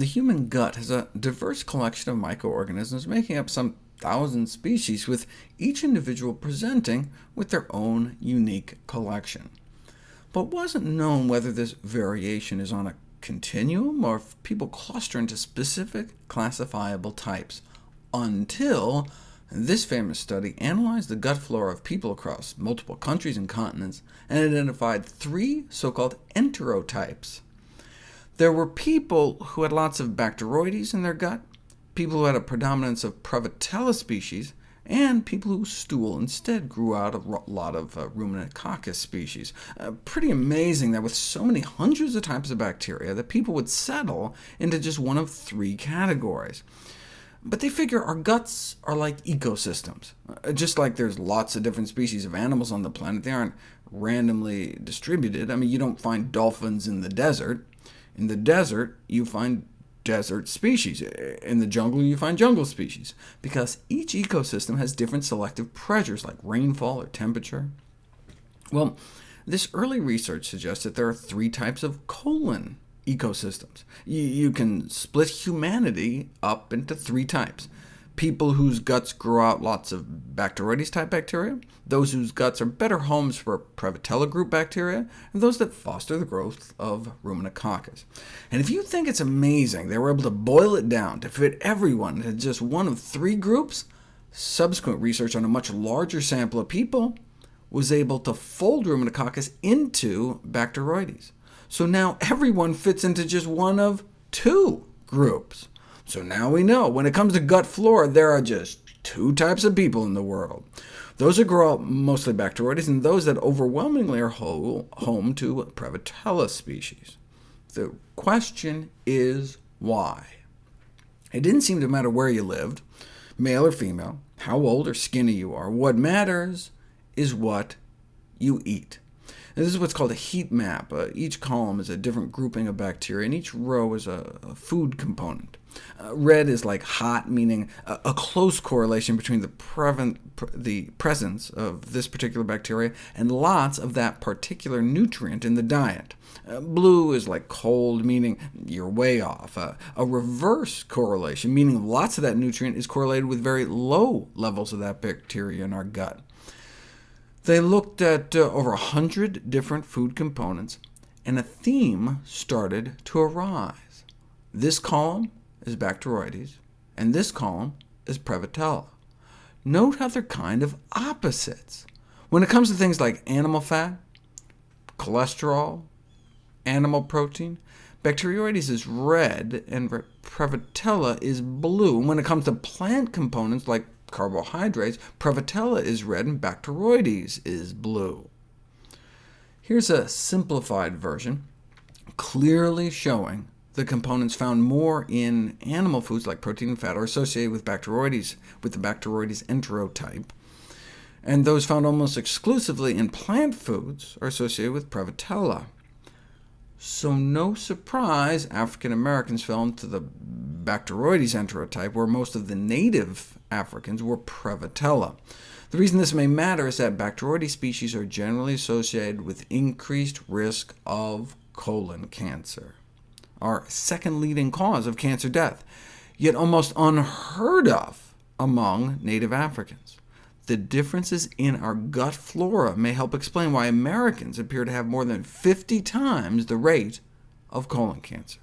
The human gut has a diverse collection of microorganisms making up some thousand species, with each individual presenting with their own unique collection. But wasn't known whether this variation is on a continuum, or if people cluster into specific classifiable types, until this famous study analyzed the gut flora of people across multiple countries and continents, and identified three so-called enterotypes. There were people who had lots of Bacteroides in their gut, people who had a predominance of Prevotella species, and people whose stool instead grew out a lot of uh, Ruminococcus species. Uh, pretty amazing that with so many hundreds of types of bacteria, that people would settle into just one of three categories. But they figure our guts are like ecosystems. Uh, just like there's lots of different species of animals on the planet, they aren't randomly distributed. I mean, you don't find dolphins in the desert. In the desert, you find desert species. In the jungle, you find jungle species, because each ecosystem has different selective pressures, like rainfall or temperature. Well, this early research suggests that there are three types of colon ecosystems. You, can split humanity up into three types people whose guts grow out lots of Bacteroides-type bacteria, those whose guts are better homes for Prevotella group bacteria, and those that foster the growth of Ruminococcus. And if you think it's amazing they were able to boil it down to fit everyone into just one of three groups, subsequent research on a much larger sample of people was able to fold Ruminococcus into Bacteroides. So now everyone fits into just one of two groups. So now we know, when it comes to gut flora, there are just two types of people in the world. Those that grow up mostly Bacteroides, and those that overwhelmingly are home to Prevotella species. The question is why? It didn't seem to matter where you lived, male or female, how old or skinny you are. What matters is what you eat. This is what's called a heat map. Uh, each column is a different grouping of bacteria, and each row is a, a food component. Uh, red is like hot, meaning a, a close correlation between the, pre the presence of this particular bacteria and lots of that particular nutrient in the diet. Uh, blue is like cold, meaning you're way off. Uh, a reverse correlation, meaning lots of that nutrient is correlated with very low levels of that bacteria in our gut. They looked at uh, over 100 different food components, and a theme started to arise. This column is Bacteroides, and this column is Prevotella. Note how they're kind of opposites. When it comes to things like animal fat, cholesterol, animal protein, Bacteroides is red, and Prevotella is blue. When it comes to plant components like carbohydrates, Prevotella is red, and Bacteroides is blue. Here's a simplified version, clearly showing the components found more in animal foods like protein and fat are associated with Bacteroides, with the Bacteroides enterotype, and those found almost exclusively in plant foods are associated with Prevotella. So no surprise African Americans fell into the Bacteroides enterotype, where most of the native Africans were Prevotella. The reason this may matter is that Bacteroides species are generally associated with increased risk of colon cancer our second leading cause of cancer death, yet almost unheard of among native Africans. The differences in our gut flora may help explain why Americans appear to have more than 50 times the rate of colon cancer.